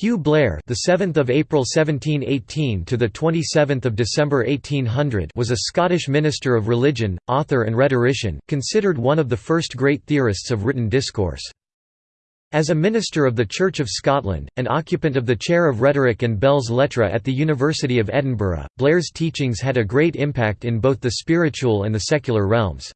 Hugh Blair, the 7th of April 1718 to the 27th of December 1800, was a Scottish minister of religion, author and rhetorician, considered one of the first great theorists of written discourse. As a minister of the Church of Scotland, and occupant of the chair of rhetoric and belles lettres at the University of Edinburgh, Blair's teachings had a great impact in both the spiritual and the secular realms.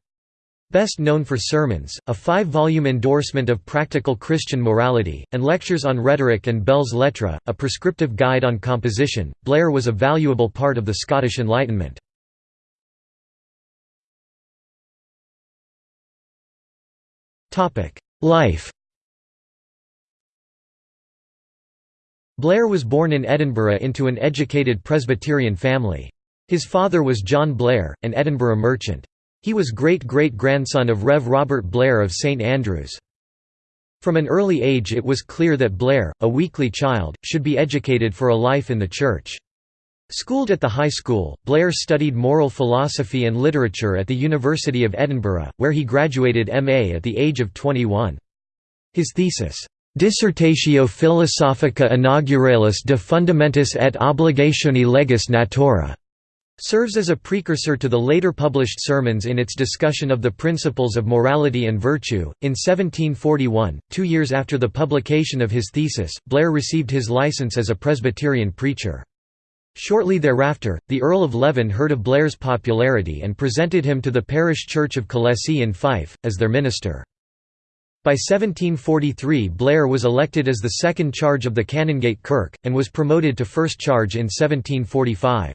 Best known for sermons, a five-volume endorsement of practical Christian morality, and lectures on rhetoric and belles lettres, a prescriptive guide on composition, Blair was a valuable part of the Scottish Enlightenment. Life Blair was born in Edinburgh into an educated Presbyterian family. His father was John Blair, an Edinburgh merchant. He was great-great-grandson of Rev. Robert Blair of St Andrews. From an early age it was clear that Blair, a weakly child, should be educated for a life in the church. Schooled at the high school, Blair studied moral philosophy and literature at the University of Edinburgh, where he graduated M.A. at the age of 21. His thesis, Dissertatio philosophica inauguralis de fundamentis et obligationi legis natura serves as a precursor to the later published sermons in its discussion of the principles of morality and virtue. In 1741, two years after the publication of his thesis, Blair received his license as a Presbyterian preacher. Shortly thereafter, the Earl of Leven heard of Blair's popularity and presented him to the parish church of Collessie in Fife, as their minister. By 1743 Blair was elected as the second charge of the Canongate Kirk, and was promoted to first charge in 1745.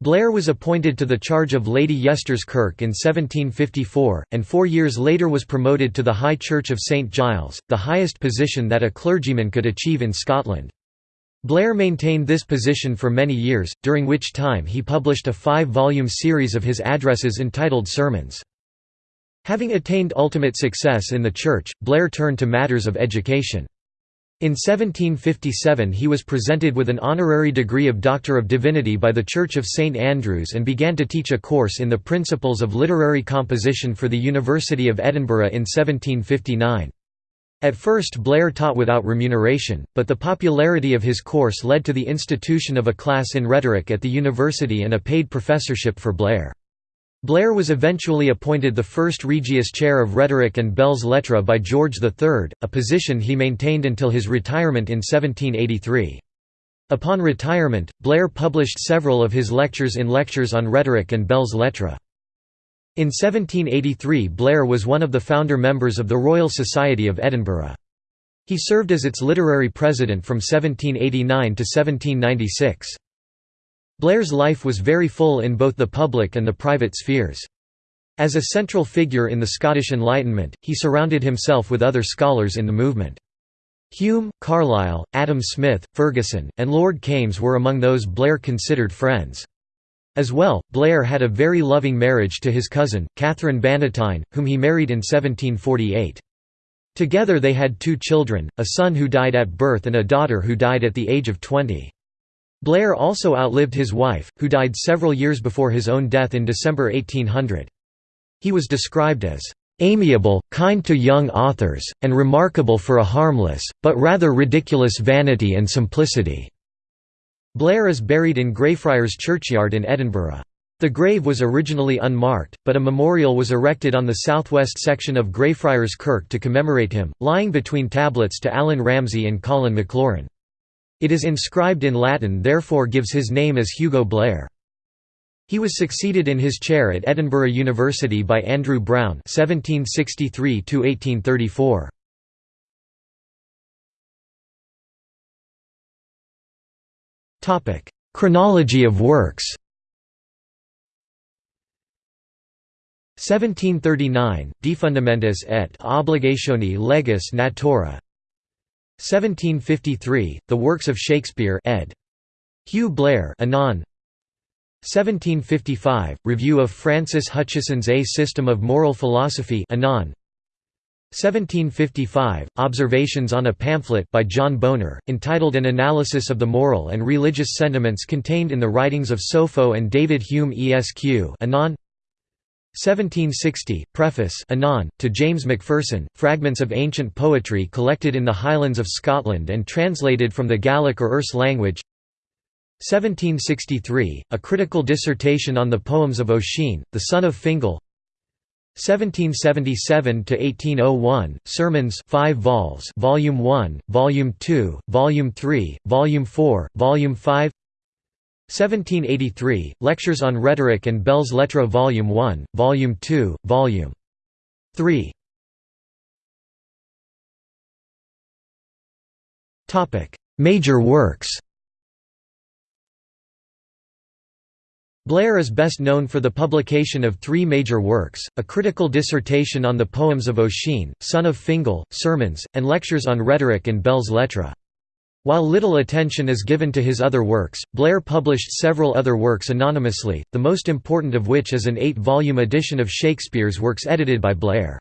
Blair was appointed to the charge of Lady Yester's Kirk in 1754, and four years later was promoted to the High Church of St Giles, the highest position that a clergyman could achieve in Scotland. Blair maintained this position for many years, during which time he published a five-volume series of his addresses entitled Sermons. Having attained ultimate success in the Church, Blair turned to matters of education. In 1757 he was presented with an honorary degree of Doctor of Divinity by the Church of St Andrews and began to teach a course in the principles of literary composition for the University of Edinburgh in 1759. At first Blair taught without remuneration, but the popularity of his course led to the institution of a class in rhetoric at the university and a paid professorship for Blair. Blair was eventually appointed the first Regius Chair of Rhetoric and Belles Lettres by George III, a position he maintained until his retirement in 1783. Upon retirement, Blair published several of his lectures in Lectures on Rhetoric and Belles Lettres. In 1783 Blair was one of the founder members of the Royal Society of Edinburgh. He served as its literary president from 1789 to 1796. Blair's life was very full in both the public and the private spheres. As a central figure in the Scottish Enlightenment, he surrounded himself with other scholars in the movement. Hume, Carlyle, Adam Smith, Ferguson, and Lord Kames were among those Blair considered friends. As well, Blair had a very loving marriage to his cousin, Catherine Bannatyne, whom he married in 1748. Together they had two children, a son who died at birth and a daughter who died at the age of 20. Blair also outlived his wife, who died several years before his own death in December 1800. He was described as amiable, kind to young authors, and remarkable for a harmless, but rather ridiculous vanity and simplicity." Blair is buried in Greyfriars Churchyard in Edinburgh. The grave was originally unmarked, but a memorial was erected on the southwest section of Greyfriars Kirk to commemorate him, lying between tablets to Allan Ramsay and Colin Maclaurin. It is inscribed in Latin therefore gives his name as Hugo Blair. He was succeeded in his chair at Edinburgh University by Andrew Brown (1763–1834). Topic: Chronology of works. 1739, De Fundamentis et Obligationi Legis Natura 1753, The Works of Shakespeare ed. Hugh Blair Anon. 1755, Review of Francis Hutcheson's A System of Moral Philosophy Anon. 1755, Observations on a Pamphlet by John Bonar, entitled An Analysis of the Moral and Religious Sentiments contained in the Writings of Sopho and David Hume Esq Anon 1760, Preface Anon, to James Macpherson, fragments of ancient poetry collected in the Highlands of Scotland and translated from the Gaelic or Erse language. 1763, a critical dissertation on the poems of Ossian, the son of Fingal. 1777–1801, Sermons 5 vols Volume 1, Volume 2, Volume 3, Volume 4, Volume 5 1783, Lectures on Rhetoric and Belles Lettres Volume 1, Volume 2, Volume 3 Major works Blair is best known for the publication of three major works, a critical dissertation on the poems of Ossian, son of Fingal, sermons, and lectures on rhetoric and belles lettres. While little attention is given to his other works, Blair published several other works anonymously, the most important of which is an eight-volume edition of Shakespeare's works edited by Blair.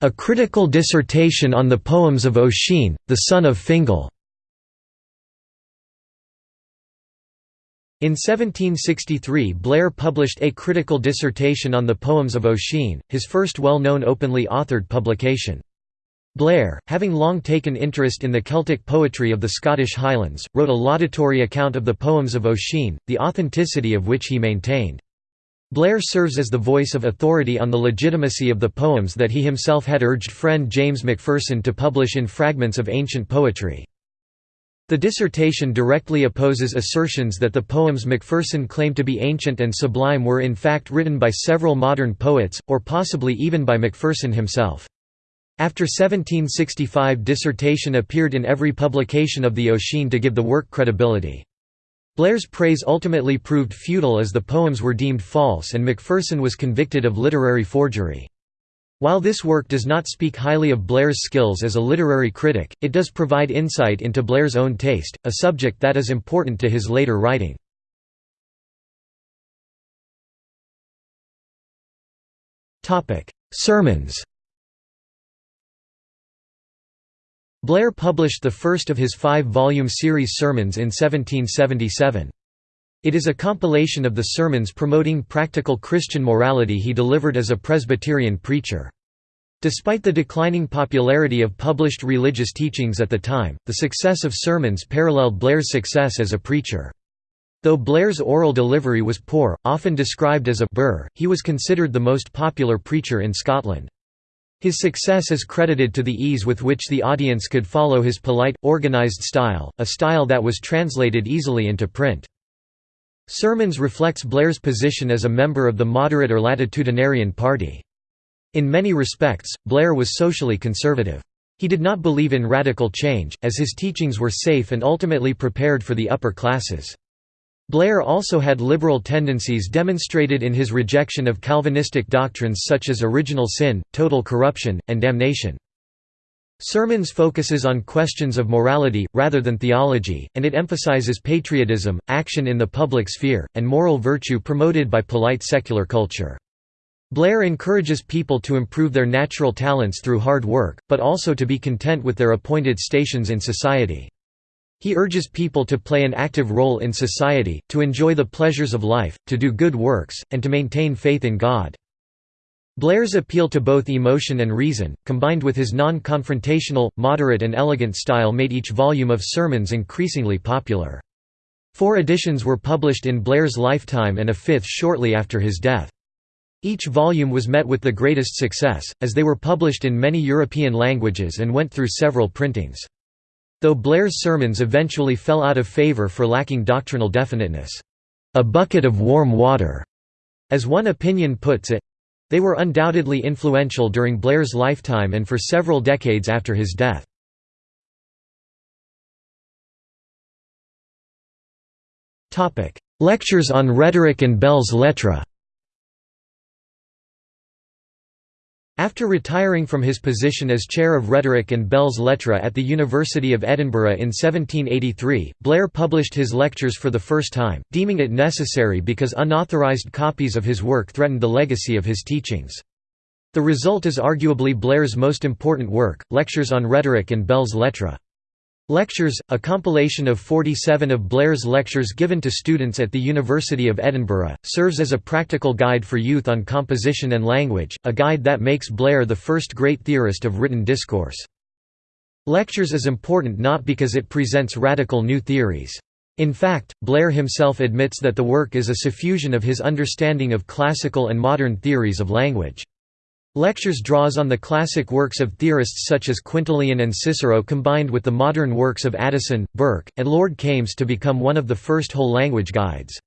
A critical dissertation on the poems of Ossian, the son of Fingal In 1763 Blair published a critical dissertation on the poems of Ossian, his first well-known openly authored publication. Blair, having long taken interest in the Celtic poetry of the Scottish Highlands, wrote a laudatory account of the poems of Ossian, the authenticity of which he maintained. Blair serves as the voice of authority on the legitimacy of the poems that he himself had urged friend James Macpherson to publish in Fragments of Ancient Poetry. The dissertation directly opposes assertions that the poems Macpherson claimed to be ancient and sublime were in fact written by several modern poets, or possibly even by Macpherson himself. After 1765 dissertation appeared in every publication of the Ossian to give the work credibility. Blair's praise ultimately proved futile as the poems were deemed false and Macpherson was convicted of literary forgery. While this work does not speak highly of Blair's skills as a literary critic, it does provide insight into Blair's own taste, a subject that is important to his later writing. Sermons Blair published the first of his five-volume series Sermons in 1777. It is a compilation of the sermons promoting practical Christian morality he delivered as a Presbyterian preacher. Despite the declining popularity of published religious teachings at the time, the success of sermons paralleled Blair's success as a preacher. Though Blair's oral delivery was poor, often described as a burr, he was considered the most popular preacher in Scotland. His success is credited to the ease with which the audience could follow his polite, organised style, a style that was translated easily into print. Sermons reflects Blair's position as a member of the moderate or latitudinarian party. In many respects, Blair was socially conservative. He did not believe in radical change, as his teachings were safe and ultimately prepared for the upper classes. Blair also had liberal tendencies demonstrated in his rejection of Calvinistic doctrines such as original sin, total corruption, and damnation. Sermons focuses on questions of morality, rather than theology, and it emphasizes patriotism, action in the public sphere, and moral virtue promoted by polite secular culture. Blair encourages people to improve their natural talents through hard work, but also to be content with their appointed stations in society. He urges people to play an active role in society, to enjoy the pleasures of life, to do good works, and to maintain faith in God. Blair's appeal to both emotion and reason, combined with his non-confrontational, moderate and elegant style made each volume of sermons increasingly popular. Four editions were published in Blair's lifetime and a fifth shortly after his death. Each volume was met with the greatest success, as they were published in many European languages and went through several printings. Though Blair's sermons eventually fell out of favour for lacking doctrinal definiteness. A bucket of warm water, as one opinion puts it, they were undoubtedly influential during Blair's lifetime and for several decades after his death. Lectures on rhetoric and belles lettres After retiring from his position as Chair of Rhetoric and Belles Lettres at the University of Edinburgh in 1783, Blair published his lectures for the first time, deeming it necessary because unauthorized copies of his work threatened the legacy of his teachings. The result is arguably Blair's most important work, Lectures on Rhetoric and Belles Lettres. Lectures, a compilation of 47 of Blair's lectures given to students at the University of Edinburgh, serves as a practical guide for youth on composition and language, a guide that makes Blair the first great theorist of written discourse. Lectures is important not because it presents radical new theories. In fact, Blair himself admits that the work is a suffusion of his understanding of classical and modern theories of language. Lectures draws on the classic works of theorists such as Quintilian and Cicero combined with the modern works of Addison, Burke, and Lord Kames to become one of the first whole language guides.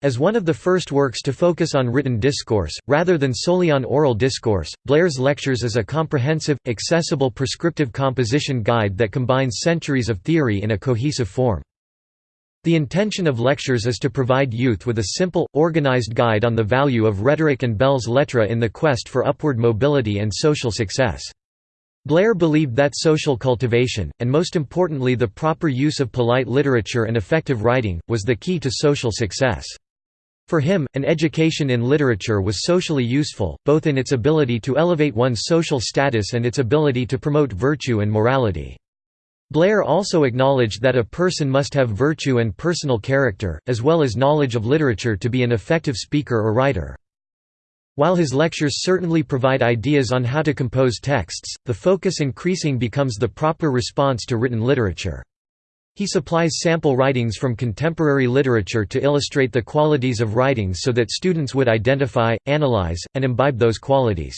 As one of the first works to focus on written discourse, rather than solely on oral discourse, Blair's Lectures is a comprehensive, accessible prescriptive composition guide that combines centuries of theory in a cohesive form. The intention of lectures is to provide youth with a simple, organized guide on the value of rhetoric and belles lettres in the quest for upward mobility and social success. Blair believed that social cultivation, and most importantly the proper use of polite literature and effective writing, was the key to social success. For him, an education in literature was socially useful, both in its ability to elevate one's social status and its ability to promote virtue and morality. Blair also acknowledged that a person must have virtue and personal character, as well as knowledge of literature to be an effective speaker or writer. While his lectures certainly provide ideas on how to compose texts, the focus increasing becomes the proper response to written literature. He supplies sample writings from contemporary literature to illustrate the qualities of writings so that students would identify, analyze, and imbibe those qualities.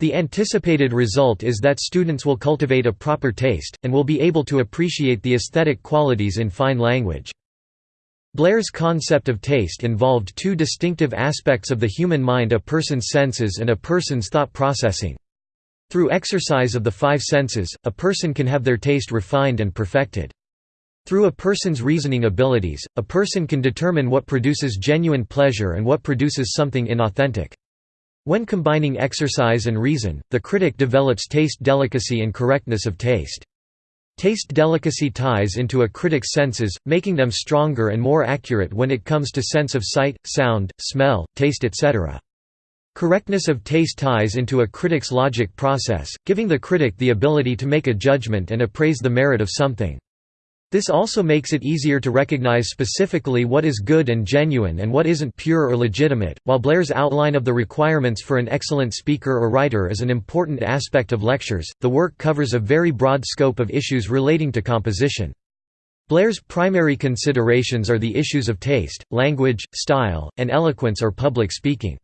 The anticipated result is that students will cultivate a proper taste, and will be able to appreciate the aesthetic qualities in fine language. Blair's concept of taste involved two distinctive aspects of the human mind a person's senses and a person's thought processing. Through exercise of the five senses, a person can have their taste refined and perfected. Through a person's reasoning abilities, a person can determine what produces genuine pleasure and what produces something inauthentic. When combining exercise and reason, the critic develops taste delicacy and correctness of taste. Taste delicacy ties into a critic's senses, making them stronger and more accurate when it comes to sense of sight, sound, smell, taste etc. Correctness of taste ties into a critic's logic process, giving the critic the ability to make a judgment and appraise the merit of something. This also makes it easier to recognize specifically what is good and genuine and what isn't pure or legitimate. While Blair's outline of the requirements for an excellent speaker or writer is an important aspect of lectures, the work covers a very broad scope of issues relating to composition. Blair's primary considerations are the issues of taste, language, style, and eloquence or public speaking.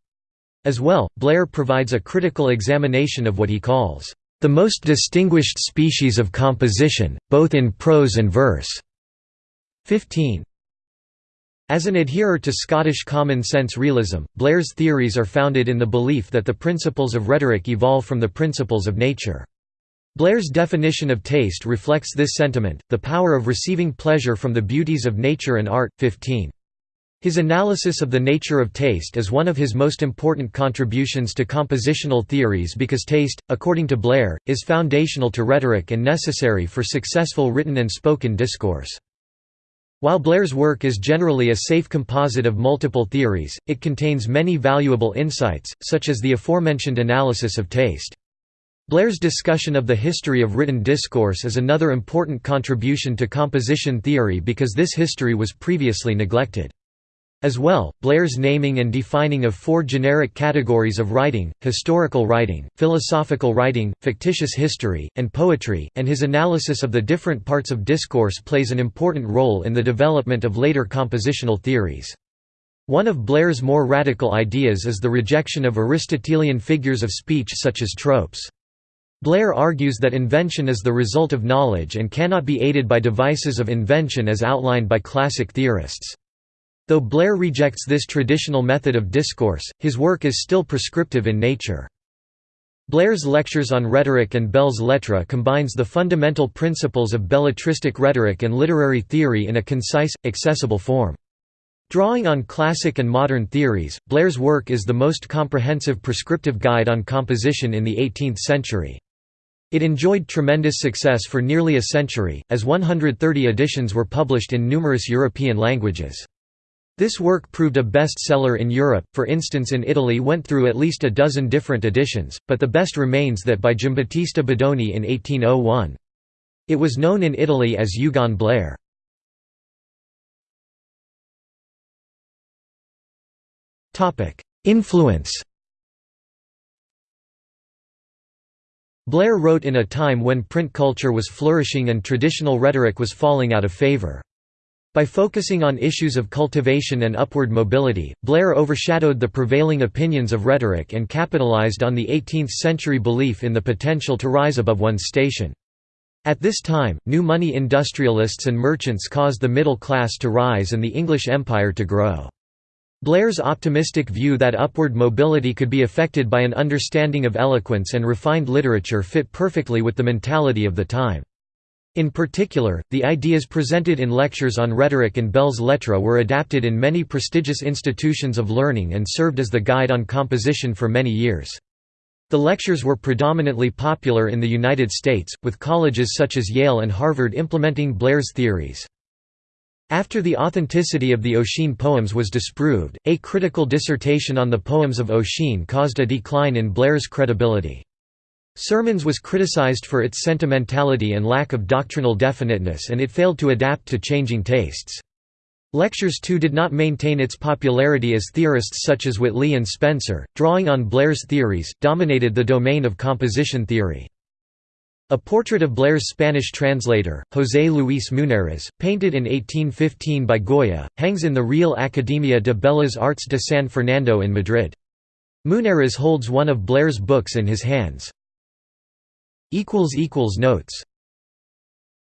As well, Blair provides a critical examination of what he calls the most distinguished species of composition, both in prose and verse. 15. As an adherer to Scottish common-sense realism, Blair's theories are founded in the belief that the principles of rhetoric evolve from the principles of nature. Blair's definition of taste reflects this sentiment, the power of receiving pleasure from the beauties of nature and art. 15. His analysis of the nature of taste is one of his most important contributions to compositional theories because taste, according to Blair, is foundational to rhetoric and necessary for successful written and spoken discourse. While Blair's work is generally a safe composite of multiple theories, it contains many valuable insights, such as the aforementioned analysis of taste. Blair's discussion of the history of written discourse is another important contribution to composition theory because this history was previously neglected. As well, Blair's naming and defining of four generic categories of writing, historical writing, philosophical writing, fictitious history, and poetry, and his analysis of the different parts of discourse plays an important role in the development of later compositional theories. One of Blair's more radical ideas is the rejection of Aristotelian figures of speech such as tropes. Blair argues that invention is the result of knowledge and cannot be aided by devices of invention as outlined by classic theorists. Though Blair rejects this traditional method of discourse, his work is still prescriptive in nature. Blair's lectures on rhetoric and belles lettres combines the fundamental principles of belletristic rhetoric and literary theory in a concise, accessible form. Drawing on classic and modern theories, Blair's work is the most comprehensive prescriptive guide on composition in the 18th century. It enjoyed tremendous success for nearly a century, as 130 editions were published in numerous European languages. This work proved a bestseller in Europe, for instance in Italy went through at least a dozen different editions, but the best remains that by Giambattista Bodoni in 1801. It was known in Italy as Eugon Blair. Influence Blair wrote in a time when print culture was flourishing and traditional rhetoric was falling out of favor. By focusing on issues of cultivation and upward mobility, Blair overshadowed the prevailing opinions of rhetoric and capitalized on the 18th-century belief in the potential to rise above one's station. At this time, new money industrialists and merchants caused the middle class to rise and the English Empire to grow. Blair's optimistic view that upward mobility could be affected by an understanding of eloquence and refined literature fit perfectly with the mentality of the time. In particular, the ideas presented in lectures on rhetoric and belles lettres were adapted in many prestigious institutions of learning and served as the guide on composition for many years. The lectures were predominantly popular in the United States, with colleges such as Yale and Harvard implementing Blair's theories. After the authenticity of the Ossian poems was disproved, a critical dissertation on the poems of Ossian caused a decline in Blair's credibility. Sermons was criticized for its sentimentality and lack of doctrinal definiteness and it failed to adapt to changing tastes. Lectures too did not maintain its popularity as theorists such as Whately and Spencer, drawing on Blair's theories, dominated the domain of composition theory. A portrait of Blair's Spanish translator, José Luis Munárriz, painted in 1815 by Goya, hangs in the Real Academia de Bellas Artes de San Fernando in Madrid. Munárriz holds one of Blair's books in his hands. Notes